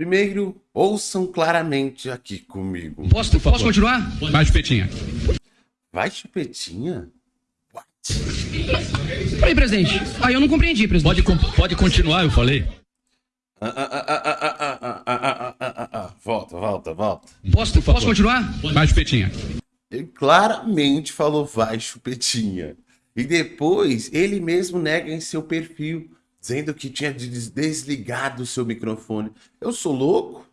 Primeiro, ouçam claramente aqui comigo. Posso, posso continuar? Vai, Chupetinha. Vai, Chupetinha? What? Presidente. Aí ah, eu não compreendi, presidente. Pode, pode continuar, eu falei. Volta, volta, volta. Posso, posso continuar? Vai, Chupetinha. Ele claramente falou vai, Chupetinha. E depois, ele mesmo nega em seu perfil dizendo que tinha desligado o seu microfone. Eu sou louco?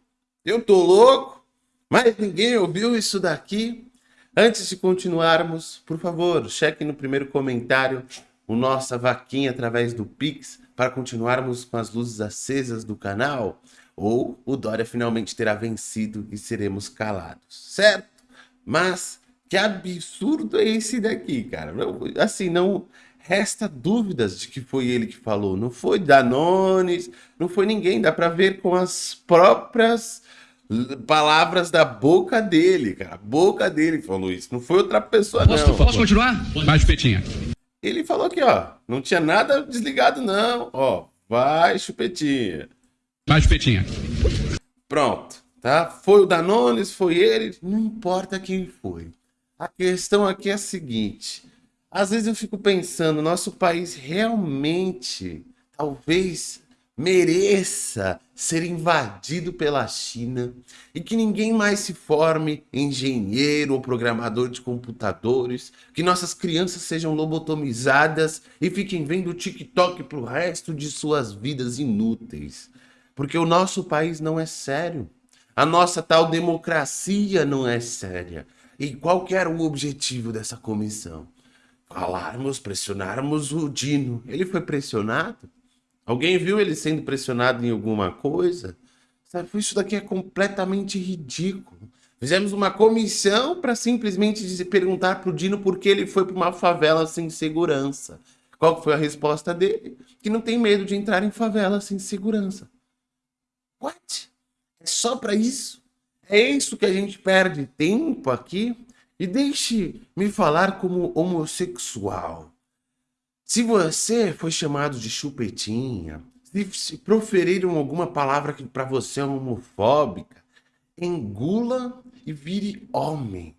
Eu tô louco? Mas ninguém ouviu isso daqui? Antes de continuarmos, por favor, cheque no primeiro comentário o nossa vaquinha através do Pix para continuarmos com as luzes acesas do canal, ou o Dória finalmente terá vencido e seremos calados, certo? Mas que absurdo é esse daqui, cara? Assim, não resta dúvidas de que foi ele que falou. Não foi Danones, não foi ninguém. Dá para ver com as próprias palavras da boca dele, cara. A boca dele falou isso. Não foi outra pessoa, posso, não. Posso continuar? Vai, Chupetinha. Ele falou aqui, ó. Não tinha nada desligado, não. Ó, vai, chupetinha. Vai, chupetinha. Pronto, tá? Foi o Danones, foi ele, não importa quem foi. A questão aqui é a seguinte. Às vezes eu fico pensando, nosso país realmente, talvez mereça ser invadido pela China e que ninguém mais se forme engenheiro ou programador de computadores, que nossas crianças sejam lobotomizadas e fiquem vendo TikTok para o resto de suas vidas inúteis. Porque o nosso país não é sério. A nossa tal democracia não é séria. E qual que era o objetivo dessa comissão? Falarmos, pressionarmos o Dino. Ele foi pressionado? Alguém viu ele sendo pressionado em alguma coisa? Sabe, isso daqui é completamente ridículo. Fizemos uma comissão para simplesmente perguntar para o Dino por que ele foi para uma favela sem segurança. Qual foi a resposta dele? Que não tem medo de entrar em favela sem segurança. What? É só para isso? É isso que a gente perde tempo aqui? E deixe me falar como homossexual. Se você foi chamado de chupetinha, se proferiram alguma palavra que para você é homofóbica, engula e vire homem.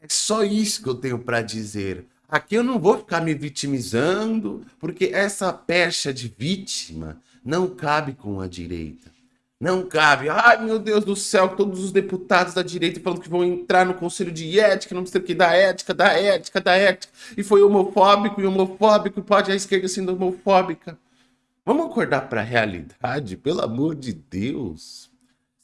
É só isso que eu tenho para dizer. Aqui eu não vou ficar me vitimizando, porque essa pecha de vítima não cabe com a direita. Não cabe. Ai, meu Deus do céu, todos os deputados da direita falando que vão entrar no conselho de ética, não sei o que, da ética, da ética, da ética. E foi homofóbico e homofóbico, pode a esquerda sendo homofóbica. Vamos acordar para a realidade, pelo amor de Deus.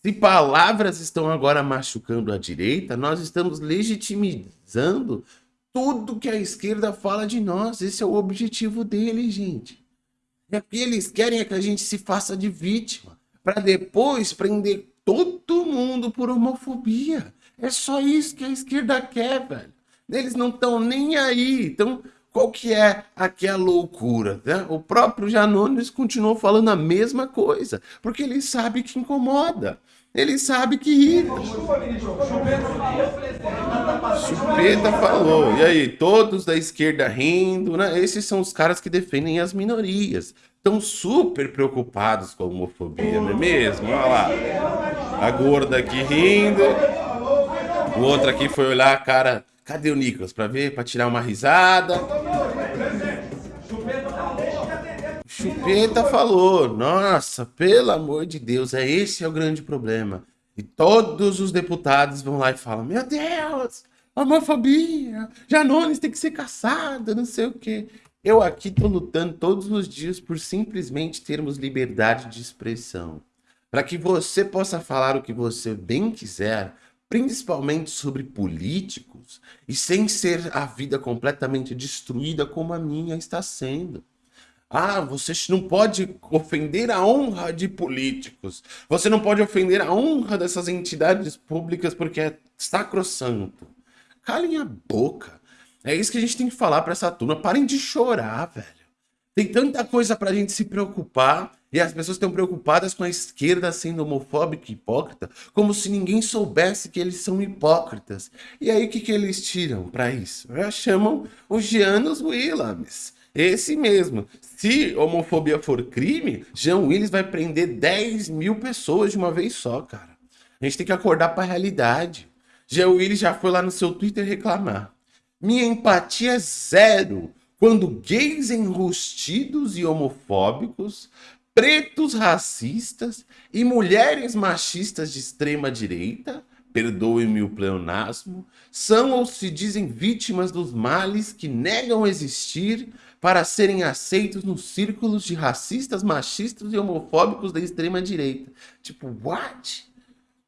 Se palavras estão agora machucando a direita, nós estamos legitimizando tudo que a esquerda fala de nós. Esse é o objetivo deles, gente. É que eles querem é que a gente se faça de vítima para depois prender todo mundo por homofobia. É só isso que a esquerda quer, velho. Eles não estão nem aí. Então, qual que é aqui a loucura? Né? O próprio Janones continuou falando a mesma coisa, porque ele sabe que incomoda. Ele sabe que irrita. Chupeta falou. E aí, todos da esquerda rindo, né? Esses são os caras que defendem as minorias estão super preocupados com a homofobia, não é mesmo? Olha lá. A gorda aqui rindo. O outro aqui foi olhar a cara. Cadê o Nicolas? Pra ver, pra tirar uma risada. Chupeta falou. Nossa, pelo amor de Deus, é esse é o grande problema. E todos os deputados vão lá e falam: Meu Deus, homofobia, Janones tem que ser caçada, não sei o quê. Eu aqui estou lutando todos os dias por simplesmente termos liberdade de expressão. Para que você possa falar o que você bem quiser, principalmente sobre políticos, e sem ser a vida completamente destruída como a minha está sendo. Ah, você não pode ofender a honra de políticos. Você não pode ofender a honra dessas entidades públicas porque é sacrossanto. Calem a boca. É isso que a gente tem que falar para essa turma. Parem de chorar, velho. Tem tanta coisa pra gente se preocupar e as pessoas estão preocupadas com a esquerda sendo homofóbica e hipócrita, como se ninguém soubesse que eles são hipócritas. E aí o que, que eles tiram para isso? Já chamam os Gianos Willams. Esse mesmo. Se homofobia for crime, Jean Willis vai prender 10 mil pessoas de uma vez só, cara. A gente tem que acordar para a realidade. Jean Willis já foi lá no seu Twitter reclamar. Minha empatia é zero quando gays enrustidos e homofóbicos pretos racistas e mulheres machistas de extrema direita, perdoe-me o pleonasmo, são ou se dizem vítimas dos males que negam existir para serem aceitos nos círculos de racistas, machistas e homofóbicos da extrema direita. Tipo, what?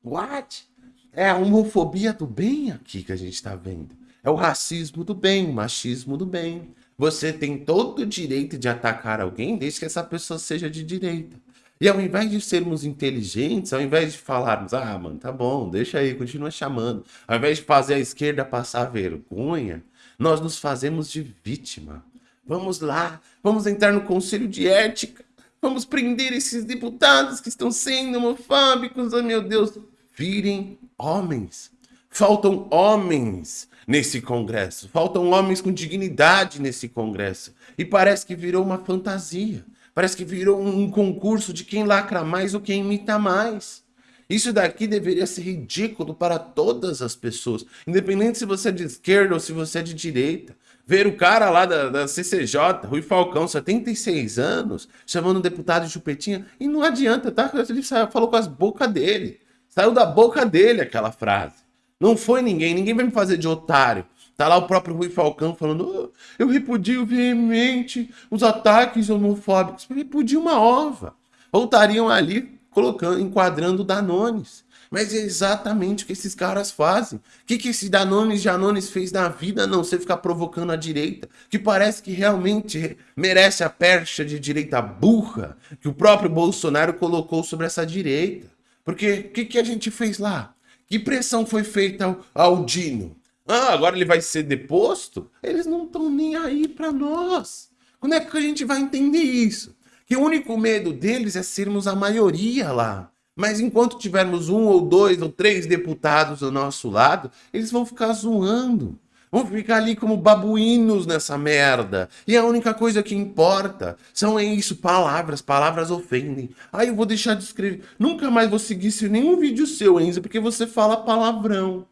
What? É a homofobia do bem aqui que a gente está vendo. É o racismo do bem, o machismo do bem. Você tem todo o direito de atacar alguém desde que essa pessoa seja de direita. E ao invés de sermos inteligentes, ao invés de falarmos, ah, mano, tá bom, deixa aí, continua chamando. Ao invés de fazer a esquerda passar vergonha, nós nos fazemos de vítima. Vamos lá, vamos entrar no conselho de ética, vamos prender esses deputados que estão sendo homofóbicos, oh meu Deus. Virem homens. Faltam homens nesse congresso. Faltam homens com dignidade nesse congresso. E parece que virou uma fantasia. Parece que virou um concurso de quem lacra mais ou quem imita mais. Isso daqui deveria ser ridículo para todas as pessoas, independente se você é de esquerda ou se você é de direita. Ver o cara lá da, da CCJ, Rui Falcão, 76 anos, chamando o deputado de chupetinha, e não adianta, tá? Ele falou com as bocas dele. Saiu da boca dele aquela frase. Não foi ninguém, ninguém vai me fazer de otário. Tá lá o próprio Rui Falcão falando: oh, eu repudio veemente os ataques homofóbicos. Eu repudio uma ova. Voltariam ali colocando, enquadrando Danones. Mas é exatamente o que esses caras fazem. O que, que esse Danones Janones fez na vida? Não, você ficar provocando a direita, que parece que realmente merece a percha de direita burra que o próprio Bolsonaro colocou sobre essa direita. Porque o que, que a gente fez lá? Que pressão foi feita ao, Dino? Ah, agora ele vai ser deposto? Eles não estão nem aí para nós. Quando é que a gente vai entender isso? Que o único medo deles é sermos a maioria lá. Mas enquanto tivermos um ou dois ou três deputados ao nosso lado, eles vão ficar zoando. Vão ficar ali como babuínos nessa merda. E a única coisa que importa são é isso, palavras. Palavras ofendem. Aí eu vou deixar de escrever. Nunca mais vou seguir nenhum vídeo seu, Enzo, porque você fala palavrão.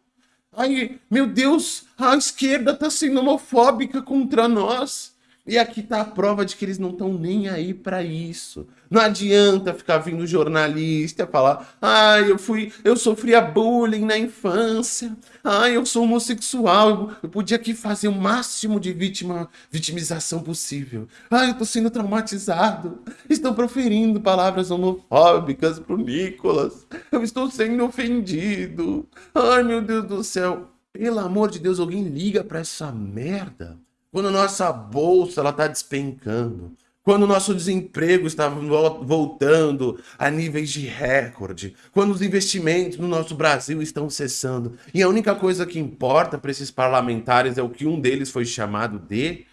Aí, meu Deus, a esquerda tá sendo homofóbica contra nós. E aqui tá a prova de que eles não estão nem aí para isso. Não adianta ficar vindo jornalista falar: "Ai, ah, eu fui, eu sofria bullying na infância. Ai, ah, eu sou homossexual. Eu podia aqui fazer o máximo de vítima, vitimização possível. Ai, eu tô sendo traumatizado. Estão proferindo palavras homofóbicas pro Nicolas. Eu estou sendo ofendido. Ai, meu Deus do céu. Pelo amor de Deus, alguém liga para essa merda. Quando nossa bolsa está despencando, quando o nosso desemprego está voltando a níveis de recorde, quando os investimentos no nosso Brasil estão cessando, e a única coisa que importa para esses parlamentares é o que um deles foi chamado de.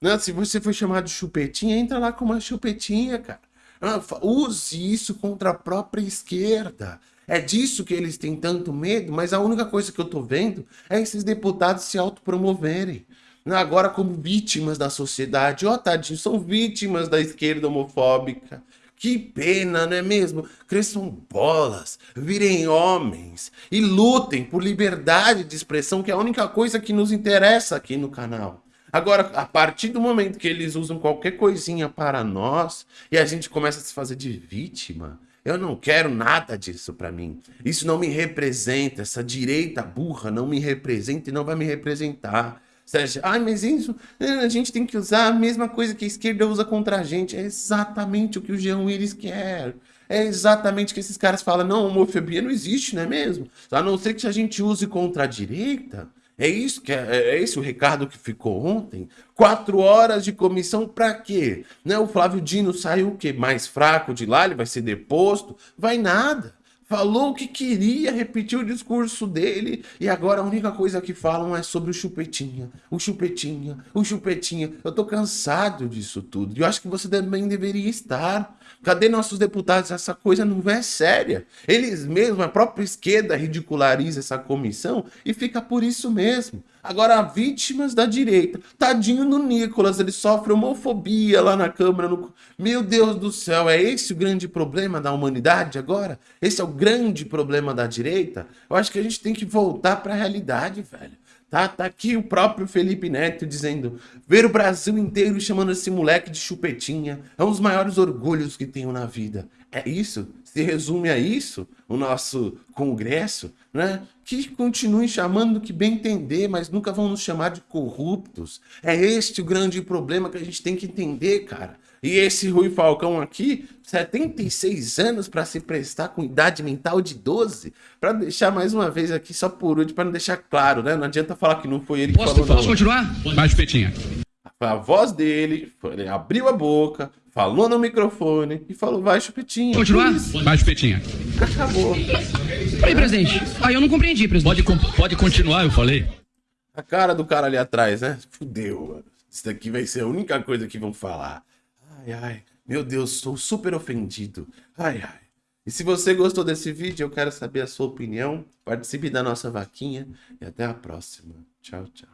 Né? Se você foi chamado de chupetinha, entra lá com uma chupetinha, cara. Ah, use isso contra a própria esquerda. É disso que eles têm tanto medo, mas a única coisa que eu tô vendo é esses deputados se autopromoverem agora como vítimas da sociedade. Ó, oh, tadinho, são vítimas da esquerda homofóbica. Que pena, não é mesmo? Cresçam bolas, virem homens e lutem por liberdade de expressão, que é a única coisa que nos interessa aqui no canal. Agora, a partir do momento que eles usam qualquer coisinha para nós e a gente começa a se fazer de vítima, eu não quero nada disso para mim. Isso não me representa, essa direita burra não me representa e não vai me representar. Sérgio, ai, mas isso, a gente tem que usar a mesma coisa que a esquerda usa contra a gente. É exatamente o que o Jean Willis quer. É exatamente o que esses caras falam. Não, homofobia não existe, não é mesmo? A não ser que a gente use contra a direita. É isso que é, é esse o recado que ficou ontem. Quatro horas de comissão para quê? Né? O Flávio Dino saiu o quê? Mais fraco de lá, ele vai ser deposto? Vai nada. Falou que queria, repetiu o discurso dele, e agora a única coisa que falam é sobre o chupetinha, o chupetinha, o chupetinha. Eu tô cansado disso tudo, e eu acho que você também deveria estar. Cadê nossos deputados? Essa coisa não é séria. Eles mesmos, a própria esquerda ridiculariza essa comissão e fica por isso mesmo. Agora, vítimas da direita. Tadinho do Nicolas, ele sofre homofobia lá na Câmara. No... Meu Deus do céu, é esse o grande problema da humanidade agora? Esse é o grande problema da direita? Eu acho que a gente tem que voltar para a realidade, velho. Tá, tá aqui o próprio Felipe Neto dizendo ver o Brasil inteiro chamando esse moleque de chupetinha é um dos maiores orgulhos que tenho na vida. É isso? Se resume a isso o nosso congresso, né? Que continue chamando que bem entender, mas nunca vão nos chamar de corruptos. É este o grande problema que a gente tem que entender, cara. E esse Rui Falcão aqui, 76 anos para se prestar com idade mental de 12, para deixar mais uma vez aqui só por último, para não deixar claro, né? Não adianta falar que não foi ele que Posso, falou. posso não. continuar? Vai, Chupetinha. Foi a voz dele, foi- ele abriu a boca, falou no microfone e falou, vai chupetinho. Continuar? Vai, Chupetinha. Acabou. Peraí, presidente. Aí eu não compreendi, presidente. Pode, pode continuar, eu falei. A cara do cara ali atrás, né? Fudeu, mano. Isso daqui vai ser a única coisa que vão falar. Ai, ai. Meu Deus, sou super ofendido. Ai, ai. E se você gostou desse vídeo, eu quero saber a sua opinião. Participe da nossa vaquinha e até a próxima. Tchau, tchau.